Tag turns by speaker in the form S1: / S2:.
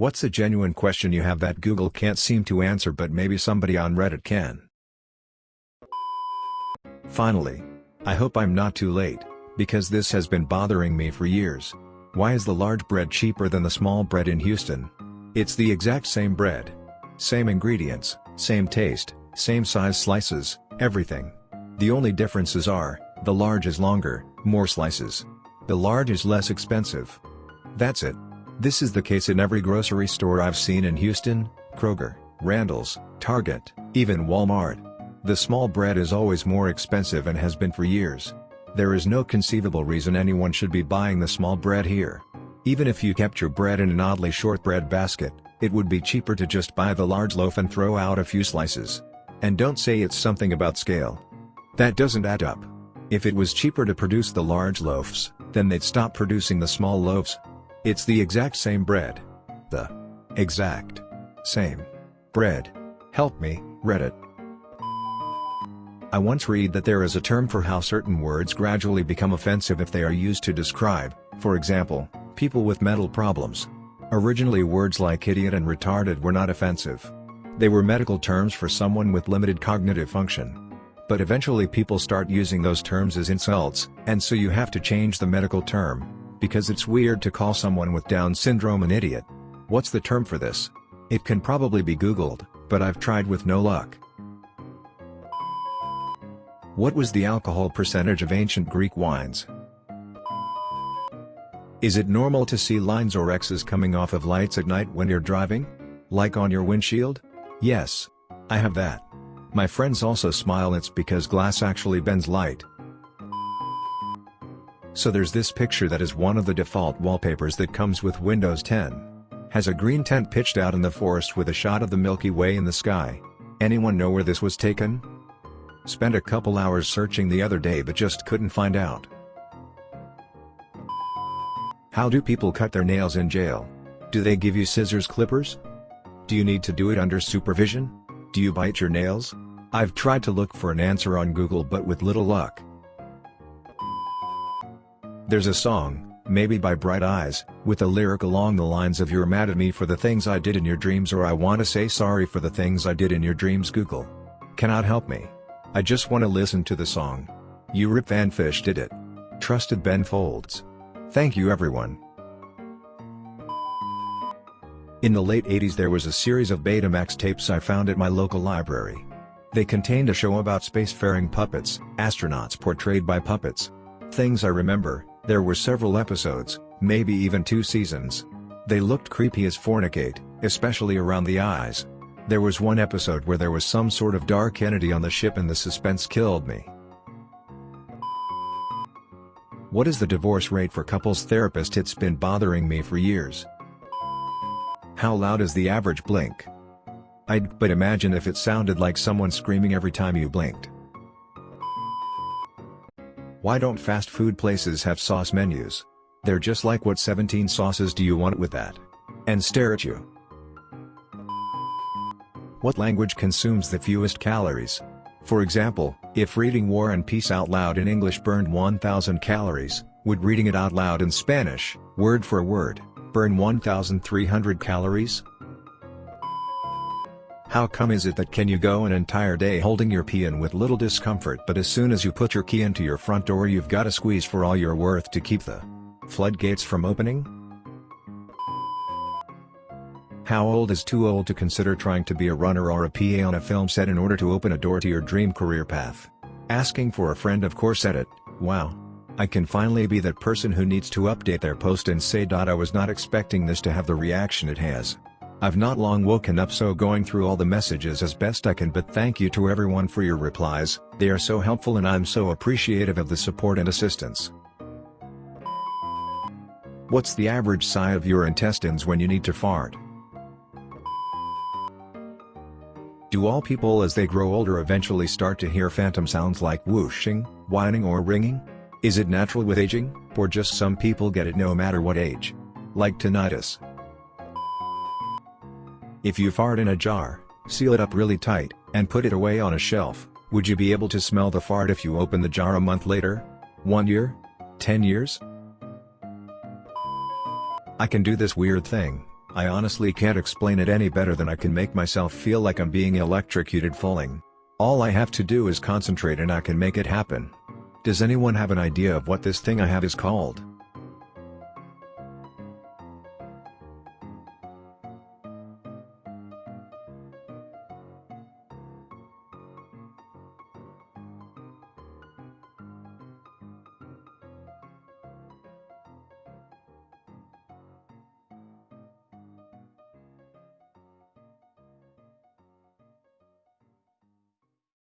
S1: What's a genuine question you have that Google can't seem to answer but maybe somebody on Reddit can? Finally. I hope I'm not too late, because this has been bothering me for years. Why is the large bread cheaper than the small bread in Houston? It's the exact same bread. Same ingredients, same taste, same size slices, everything. The only differences are, the large is longer, more slices. The large is less expensive. That's it. This is the case in every grocery store I've seen in Houston, Kroger, Randall's, Target, even Walmart. The small bread is always more expensive and has been for years. There is no conceivable reason anyone should be buying the small bread here. Even if you kept your bread in an oddly short bread basket, it would be cheaper to just buy the large loaf and throw out a few slices. And don't say it's something about scale. That doesn't add up. If it was cheaper to produce the large loaves, then they'd stop producing the small loaves, it's the exact same bread. The exact same bread. Help me, Reddit. I once read that there is a term for how certain words gradually become offensive if they are used to describe, for example, people with mental problems. Originally words like idiot and retarded were not offensive. They were medical terms for someone with limited cognitive function. But eventually people start using those terms as insults, and so you have to change the medical term because it's weird to call someone with Down syndrome an idiot. What's the term for this? It can probably be googled, but I've tried with no luck. What was the alcohol percentage of ancient Greek wines? Is it normal to see lines or X's coming off of lights at night when you're driving? Like on your windshield? Yes. I have that. My friends also smile it's because glass actually bends light. So there's this picture that is one of the default wallpapers that comes with Windows 10. Has a green tent pitched out in the forest with a shot of the Milky Way in the sky. Anyone know where this was taken? Spent a couple hours searching the other day but just couldn't find out. How do people cut their nails in jail? Do they give you scissors clippers? Do you need to do it under supervision? Do you bite your nails? I've tried to look for an answer on Google but with little luck. There's a song, maybe by Bright Eyes, with a lyric along the lines of You're mad at me for the things I did in your dreams or I wanna say sorry for the things I did in your dreams Google. Cannot help me. I just wanna listen to the song. You Rip Van Fish did it. Trusted Ben Folds. Thank you everyone. In the late 80s there was a series of Betamax tapes I found at my local library. They contained a show about spacefaring puppets, astronauts portrayed by puppets. Things I remember, there were several episodes, maybe even two seasons. They looked creepy as fornicate, especially around the eyes. There was one episode where there was some sort of dark entity on the ship and the suspense killed me. What is the divorce rate for couples therapist it's been bothering me for years. How loud is the average blink? I'd but imagine if it sounded like someone screaming every time you blinked. Why don't fast food places have sauce menus? They're just like what 17 sauces do you want with that? And stare at you. What language consumes the fewest calories? For example, if reading War and Peace out loud in English burned 1000 calories, would reading it out loud in Spanish, word for word, burn 1300 calories? How come is it that can you go an entire day holding your key in with little discomfort but as soon as you put your key into your front door you've got to squeeze for all you're worth to keep the floodgates from opening? How old is too old to consider trying to be a runner or a PA on a film set in order to open a door to your dream career path? Asking for a friend of course edit, wow. I can finally be that person who needs to update their post and say. I was not expecting this to have the reaction it has. I've not long woken up so going through all the messages as best I can but thank you to everyone for your replies, they are so helpful and I'm so appreciative of the support and assistance. What's the average size of your intestines when you need to fart? Do all people as they grow older eventually start to hear phantom sounds like whooshing, whining or ringing? Is it natural with aging, or just some people get it no matter what age? Like tinnitus. If you fart in a jar, seal it up really tight, and put it away on a shelf, would you be able to smell the fart if you open the jar a month later? One year? Ten years? I can do this weird thing, I honestly can't explain it any better than I can make myself feel like I'm being electrocuted falling. All I have to do is concentrate and I can make it happen. Does anyone have an idea of what this thing I have is called?